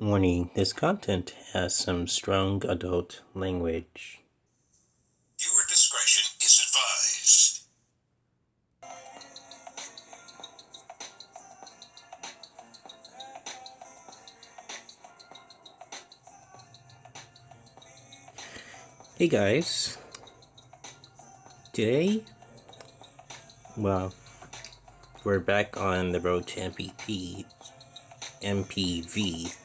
Warning, this content has some strong adult language. Viewer discretion is advised. Hey guys. Today, well, we're back on the road to MVP, MPV,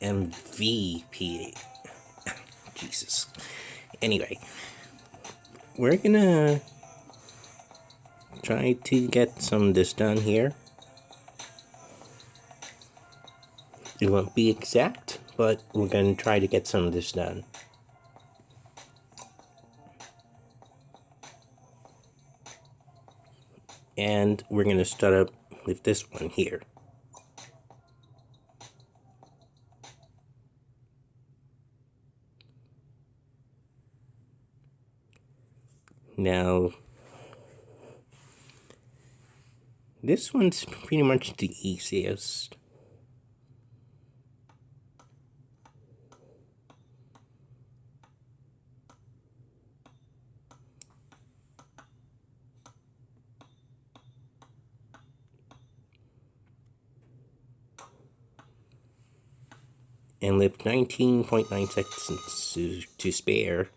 MVP. Jesus. Anyway, we're gonna try to get some of this done here. It won't be exact, but we're gonna try to get some of this done. And we're gonna start up with this one here. Now, this one's pretty much the easiest. And left 19.9 seconds to, to spare,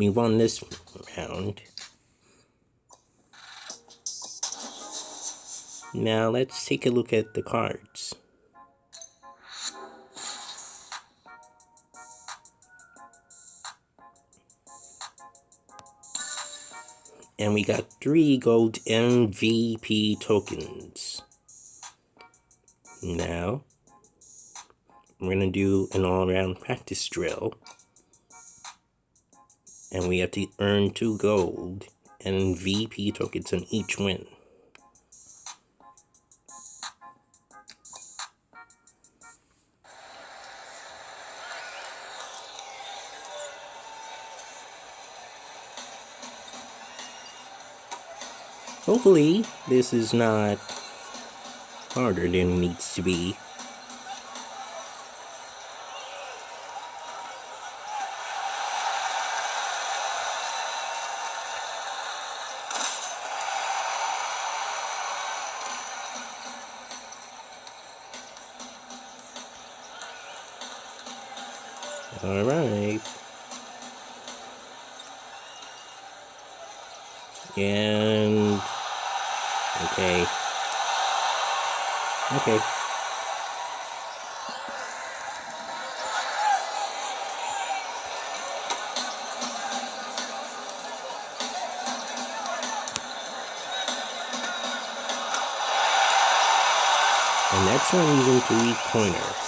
we won this round. Now let's take a look at the cards. And we got three gold MVP tokens. Now, we're going to do an all-around practice drill and we have to earn two gold MVP tokens on each win. Hopefully, this is not harder than it needs to be. All right. And okay. Okay. And that's not even three pointer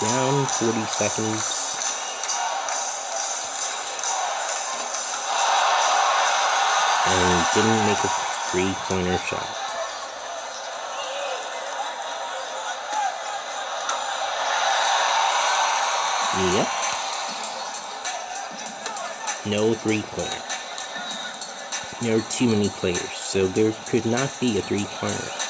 down 40 seconds. And didn't make a three-pointer shot. Yep. No three-pointer. There are too many players, so there could not be a three-pointer.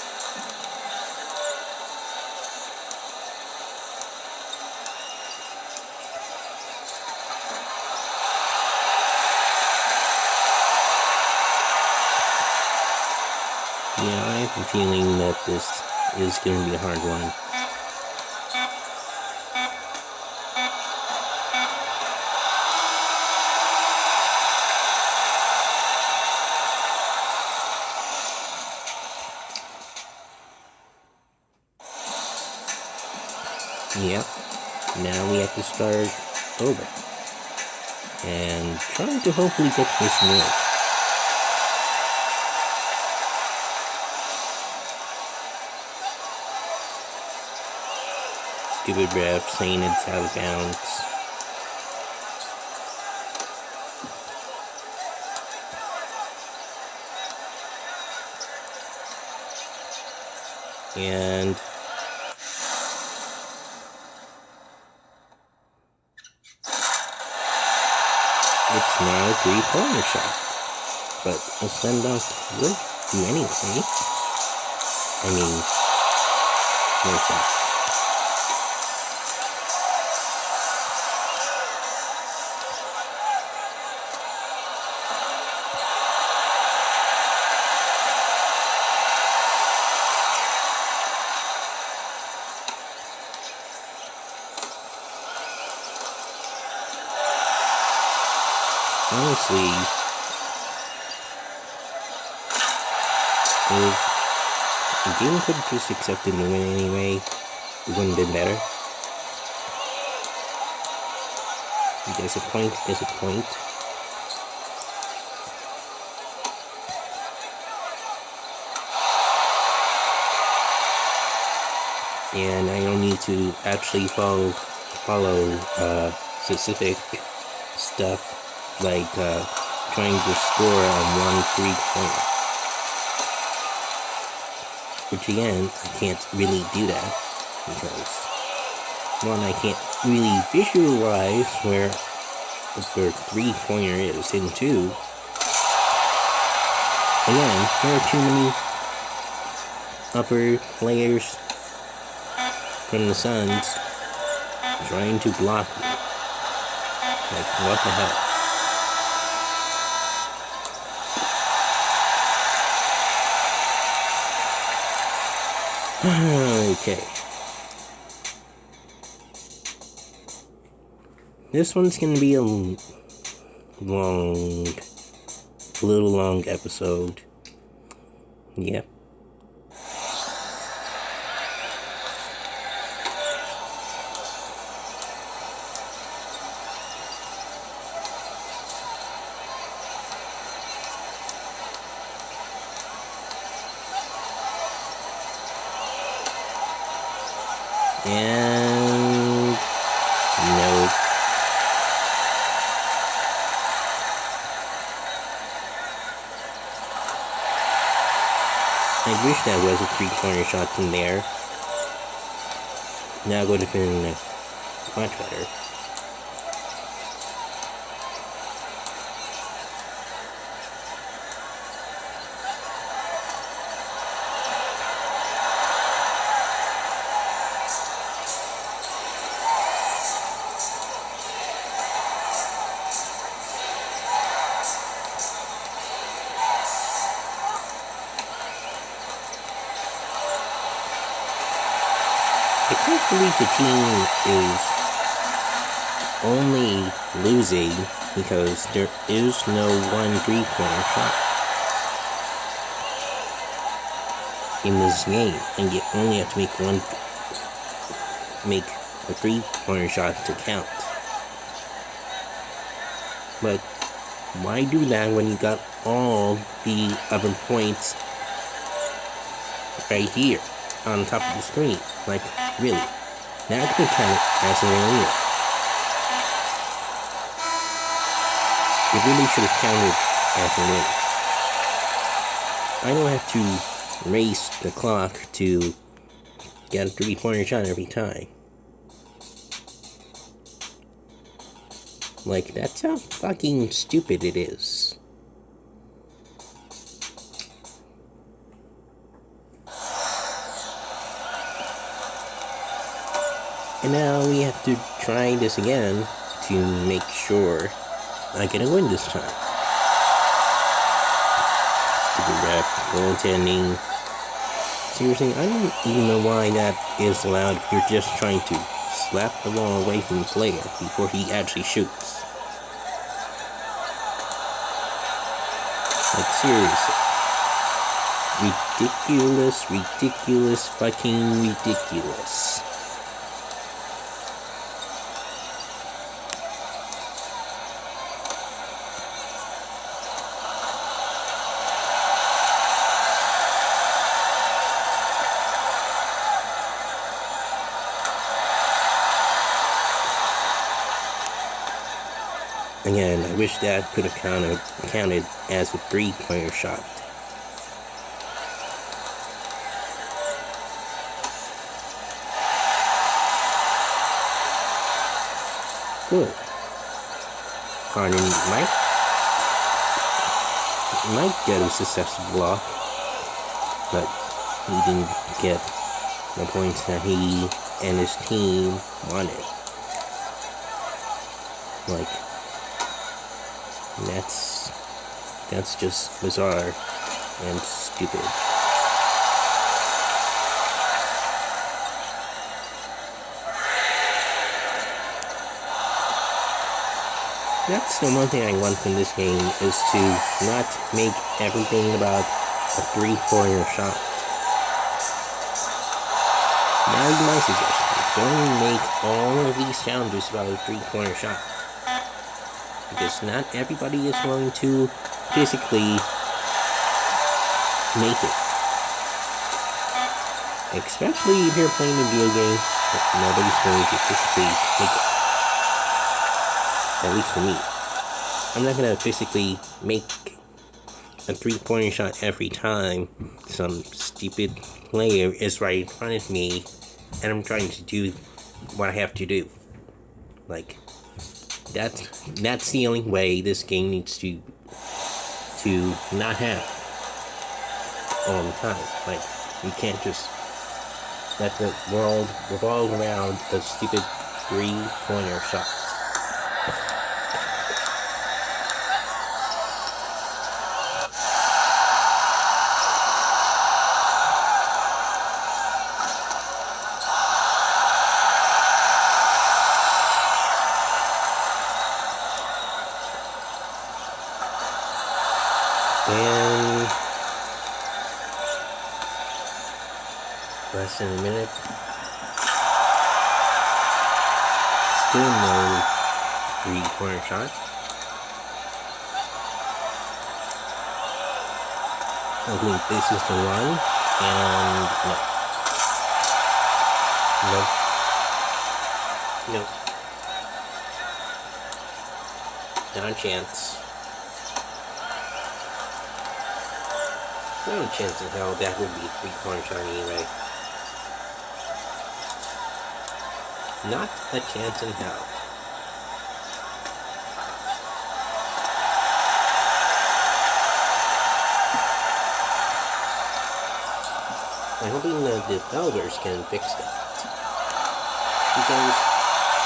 Feeling that this is going to be a hard one. Yep. Now we have to start over. And trying to hopefully get this milk. Stupid ref saying it's out of bounds. And it's now a three-pointer shot. But a send off would do anyway. I mean, where's that? If game could just accepted the win anyway, it wouldn't have been better. Disappoint, disappoint. And I don't need to actually follow follow uh, specific stuff like uh, trying to score on one three pointer. Which again, I can't really do that because one, I can't really visualize where the three pointer is, and two, again, there are too many upper players from the Suns trying to block me. Like, what the hell? Okay. This one's gonna be a long, little long episode. Yep. And no. I wish that was a three-corner shot from there. That would have been much better. Can't believe the team is only losing because there is no one three-pointer shot in this game, and you only have to make one, make a three-pointer shot to count. But why do that when you got all the other points right here on top of the screen? Like, really? Now I can count it as an arena. You really should have counted as a win. I don't have to race the clock to get a three-pointer shot every time. Like, that's how fucking stupid it is. And now we have to try this again to make sure I get a win this time. Stupid ref, goaltending. Seriously, I don't even know why that is allowed if you're just trying to slap the ball away from the player before he actually shoots. Like, seriously. Ridiculous, ridiculous, fucking ridiculous. Again, I wish that could have counted, counted as a three-pointer shot. Good. Harden might might get a successful block, but he didn't get the points that he and his team wanted. Like, that's that's just bizarre and stupid. That's the one thing I want from this game is to not make everything about a three-pointer shot. Now my suggestion. Don't make all of these challenges about a three-pointer shot. Because not everybody is willing to physically make it. Especially if you're playing a video game, nobody's going to physically make it. At least for me. I'm not gonna physically make a three-pointer shot every time some stupid player is right in front of me and I'm trying to do what I have to do. Like that's that's the only way this game needs to to not have all the time. Like you can't just let the world revolve around a stupid three-pointer shot. Less than a minute. Still no three corner shot. This is the one, and no. No. No. Not a chance. No chance in hell that would be three corner shot anyway. Not a chance in hell. I'm hoping that the developers can fix that. Because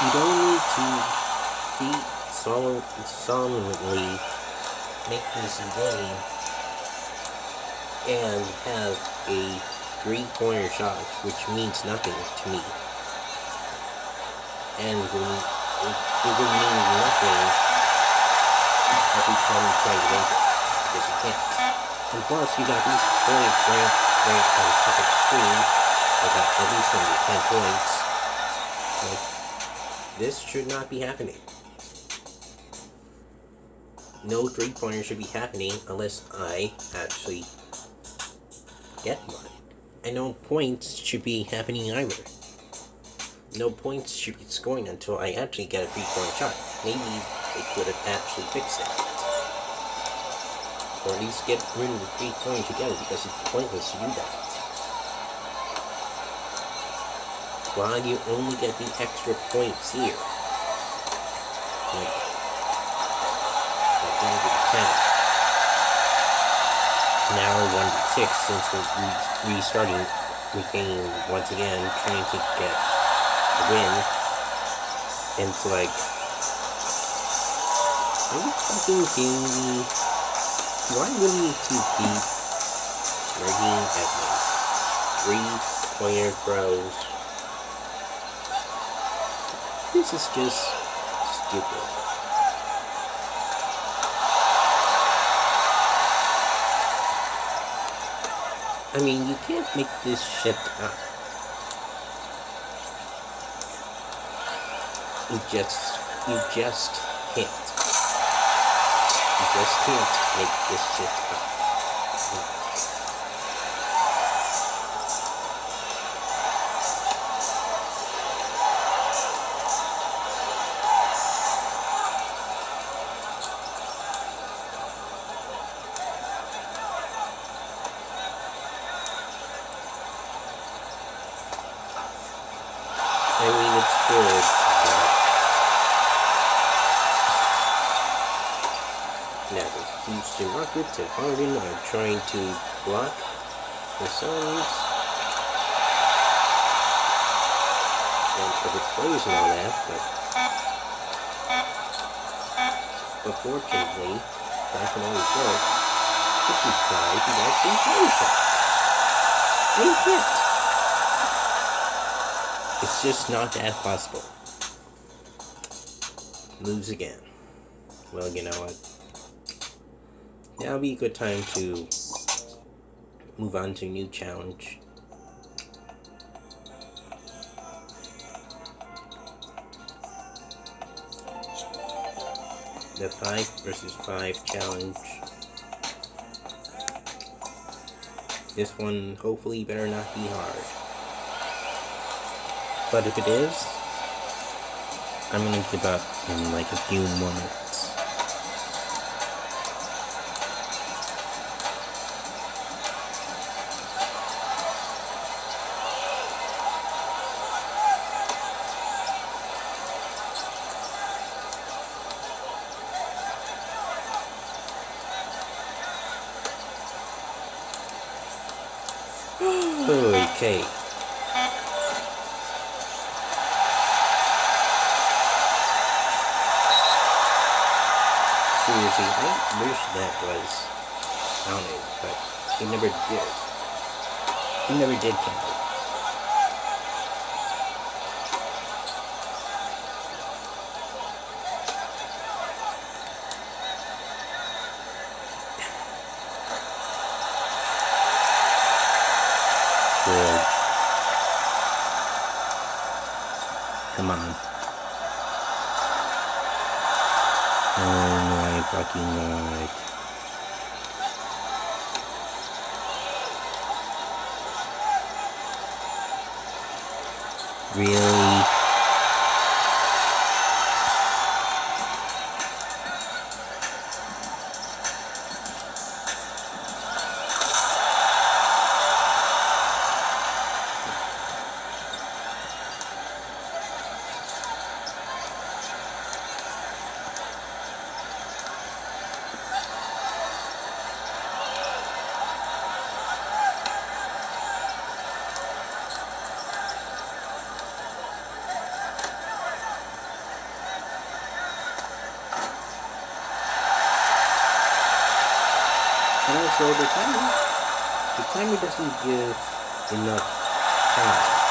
you don't need to be sol solemnly make this game and have a three-pointer shot, which means nothing to me. And it, it would mean nothing every time you try to make it, because you can't. And plus, you got these points right, on top of the screen, I got at least under 10 points. Like, this should not be happening. No three-pointer should be happening unless I actually get one. And no points should be happening either. No points should be scoring until I actually get a three-point shot. Maybe they could have actually fixed that. Or at least get rid of the three points together because it's pointless to do that. Why you only get the extra points here? Like, now 1 to 6 since we're re restarting the game once again, trying to get win. It's like, are you fucking kidding me? Why would you to keep working at my three-pointer throws? This is just stupid. I mean, you can't make this shit up. You just, you just can't. You just can't make this shit up. pockets and Harvin are trying to block the Suns. And for the plays and all that, but unfortunately, back in 94, 55, he actually plays that. And he can't. It's just not that possible. Lose again. Well, you know what? Now would be a good time to move on to a new challenge. The 5 versus 5 challenge. This one hopefully better not be hard. But if it is, I'm gonna give up in like a few more minutes. Seriously, I wish that was counted, but it never did. It never did count. Really? And also the timer, the timer doesn't give enough time.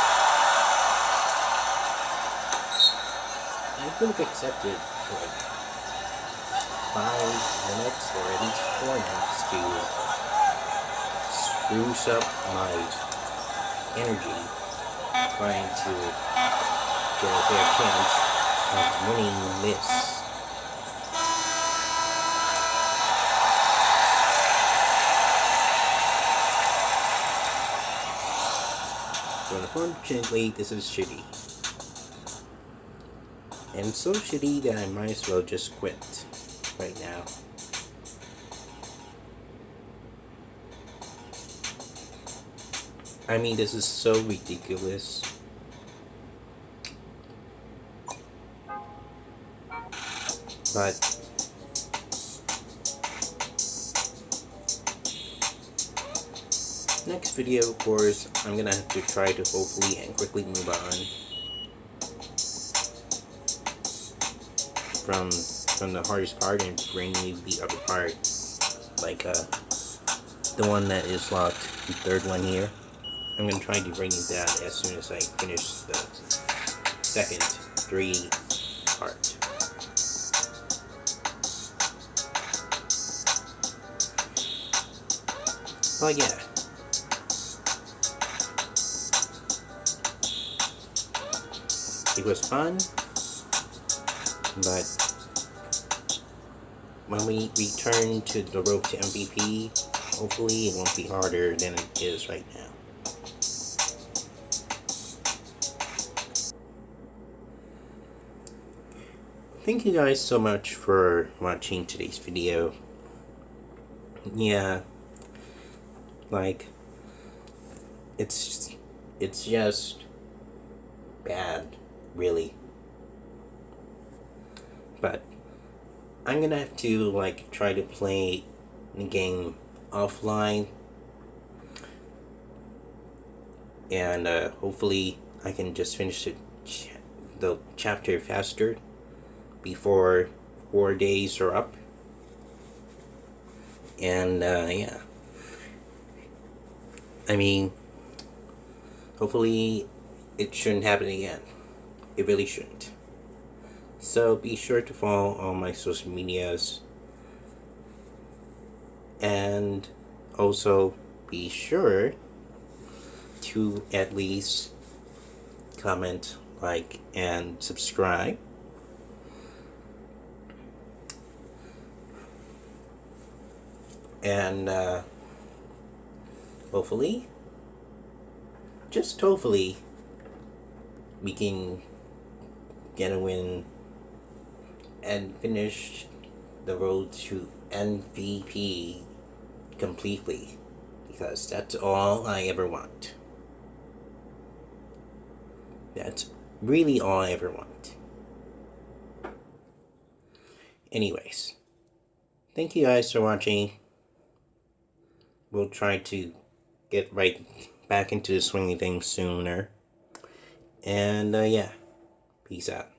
I could have accepted like five minutes or at least four minutes to spruce up my energy trying to get a fair chance of winning this. But unfortunately, this is shitty. And so shitty that I might as well just quit right now. I mean, this is so ridiculous. But next video, of course, I'm gonna have to try to hopefully and quickly move on from from the hardest part and bring you the other part, like uh, the one that is locked, the third one here. I'm gonna try to bring you that as soon as I finish the second three part. But yeah. Was fun, but when we return to the road to MVP, hopefully it won't be harder than it is right now. Thank you guys so much for watching today's video. Yeah, like, it's, it's just bad, really. But, I'm gonna have to, like, try to play the game offline. And, uh, hopefully I can just finish ch- the chapter faster before four days are up. And uh, yeah, I mean, hopefully it shouldn't happen again. It really shouldn't. So be sure to follow all my social medias. And also be sure to at least comment, like, and subscribe. And uh, hopefully, just hopefully, we can get win and finish the road to MVP completely because that's all I ever want. That's really all I ever want. Anyways, thank you guys for watching. We'll try to get right back into the swinging thing sooner. And uh, yeah, peace out.